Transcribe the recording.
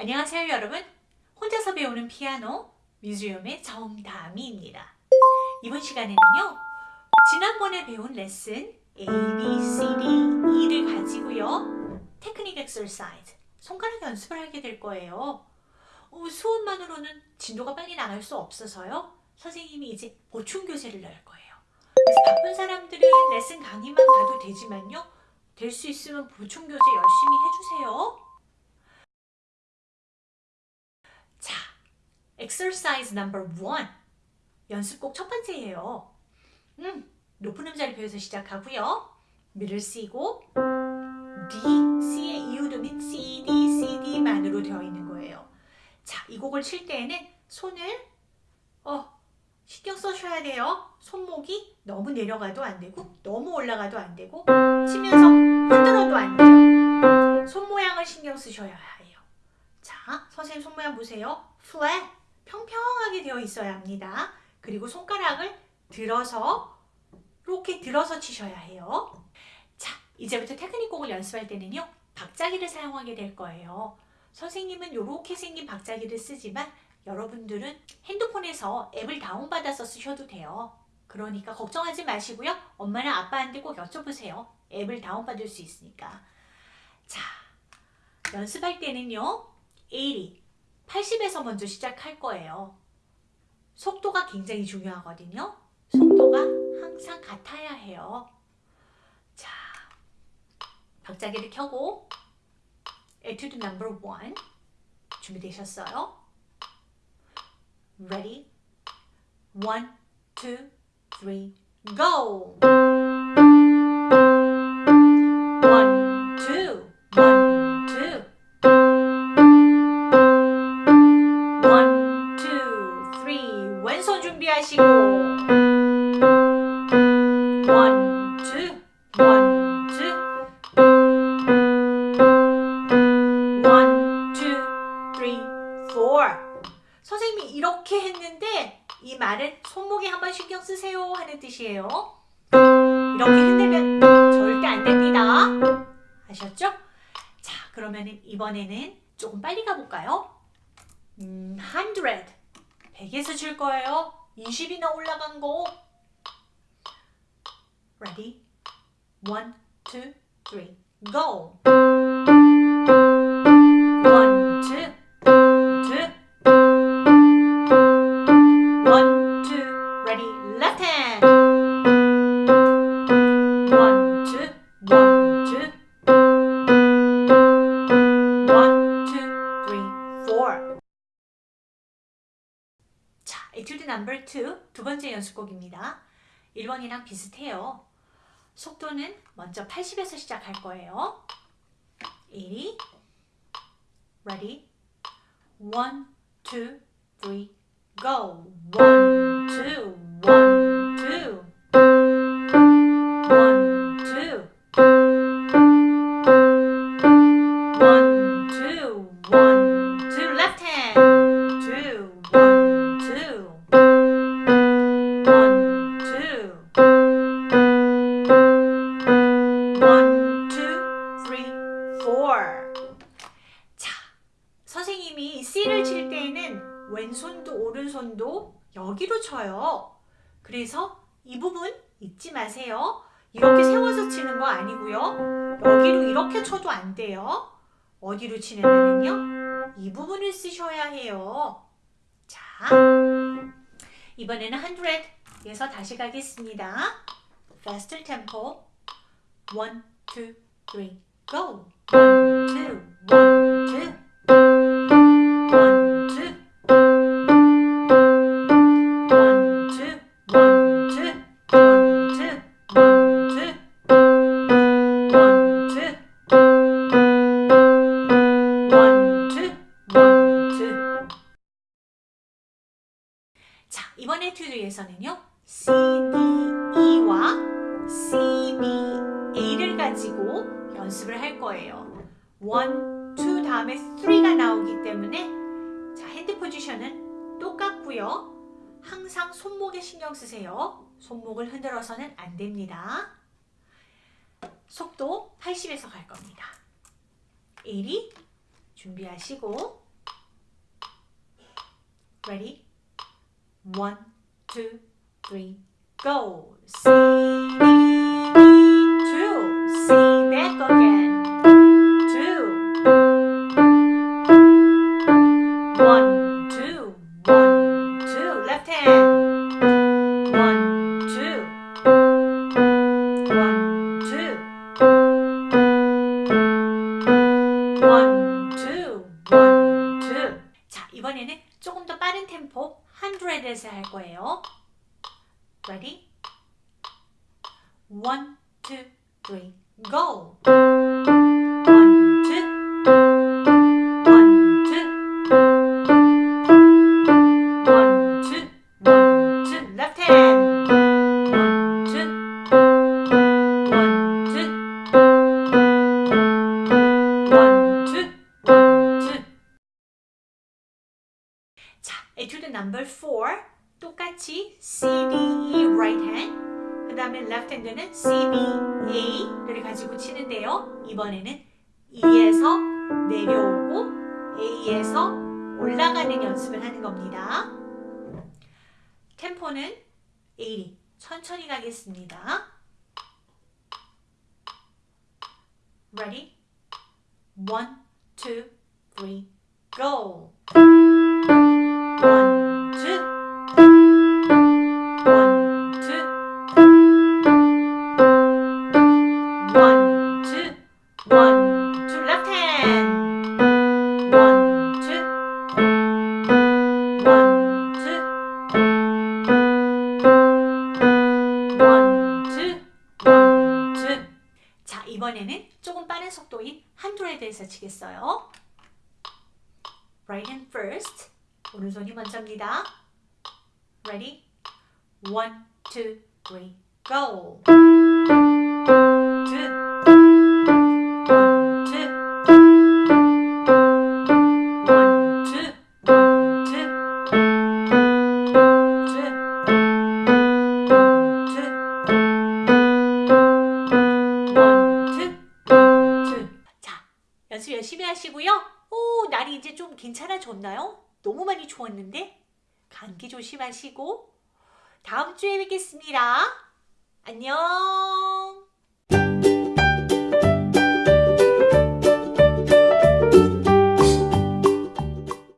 안녕하세요 여러분. 혼자서 배우는 피아노 뮤지엄의 정다미입니다. 이번 시간에는요 지난번에 배운 레슨 A, B, C, D, E를 가지고요 테크닉 엑서사이즈 손가락 연습을 하게 될 거예요. 어, 수업만으로는 진도가 빨리 나갈 수 없어서요 선생님이 이제 보충 교재를 넣을 거예요. 그래서 바쁜 사람들은 레슨 강의만 봐도 되지만요 될 수 있으면 보충 교재 열심히 해주세요 exercise number one. 연습곡 첫 번째예요. 음, 높은 음자를 배워서 시작하고요. 미를 쓰고 D, C의 이유도는 C, D, C, D만으로 되어 있는 거예요. 자, 이 곡을 칠 때에는 손을 어, 신경 써셔야 돼요. 손목이 너무 내려가도 안 되고 너무 올라가도 안 되고 치면서 흔들어도 안 돼요. 손 모양을 신경 쓰셔야 해요. 자, 선생님 손 모양 보세요. flat, 평평하게 되어 있어야 합니다. 그리고 손가락을 들어서 이렇게 들어서 치셔야 해요. 자, 이제부터 테크닉 곡을 연습할 때는요. 박자기를 사용하게 될 거예요. 선생님은 이렇게 생긴 박자기를 쓰지만 여러분들은 핸드폰에서 앱을 다운받아서 쓰셔도 돼요. 그러니까 걱정하지 마시고요. 엄마나 아빠한테 꼭 여쭤보세요. 앱을 다운받을 수 있으니까. 자, 연습할 때는요. 80, 80에서 먼저 시작할 거예요. 속도가 굉장히 중요하거든요. 속도가 항상 같아야 해요. 자, 박자기를 켜고 에튜드 넘버 1 준비되셨어요? Ready? 1, 2, 3, go! 준비하시고 원, 투, 원, 투 One, two, three, four 선생님이 이렇게 했는데 이 말은 손목에 한번 신경 쓰세요 하는 뜻이에요 이렇게 흔들면 절대 안 됩니다 아셨죠? 자 그러면 이번에는 조금 빨리 가볼까요? 음, 100. 100에서 줄 거예요. 20이나 올라간 거. Ready? 1, 2, 3, go! 에튜드 넘버 2, 두 번째 연습곡입니다. 1번이랑 비슷해요. 속도는 먼저 80에서 시작할 거예요. 80, ready, 1, 2, 3, go! 1, 오른손도 여기로 쳐요. 그래서 이 부분 잊지 마세요. 이렇게 세워서 치는 거 아니고요. 여기로 이렇게 쳐도 안 돼요. 어디로 치냐면요. 이 부분을 쓰셔야 해요. 자, 이번에는 100에서 다시 가겠습니다. Faster tempo. 1, 2, 3, go! 1, 2, 1, 2 1, 2 자, 이번 에튜드에서는요. C, D, E와 C, B, A를 가지고 연습을 할 거예요. 1, 2 다음에 3가 나오기 때문에 자, 핸드 포지션은 똑같고요. 항상 손목에 신경 쓰세요. 손목을 흔들어서는 안 됩니다. 속도 80에서 갈 겁니다. 80 준비하시고 Ready? One, two, three, go. C, E, two. C, back again. Two. One, two, one, two. Left hand. One, two. One, two. One, two, one, two. 자, 이번에는 조금 더 빠른 템포 100에서 할 거예요. Ready? One, two, three, go. 자, 에튜드 넘버 4 똑같이 C, D, E right hand 그 다음에 left hand는 C, B, A를 가지고 치는데요 이번에는 E에서 내려오고 A에서 올라가는 연습을 하는 겁니다 템포는 80 천천히 가겠습니다 Ready? One, two, three, go! 이번에는 조금 빠른 속도인 한둘에 대해서 치겠어요. Right hand first. 오른손이 먼저입니다. Ready? One, two, three, go. 하시고요. 오, 날이 이제 좀 괜찮아졌나요? 너무 많이 추웠는데 감기 조심하시고 다음 주에 뵙겠습니다. 안녕.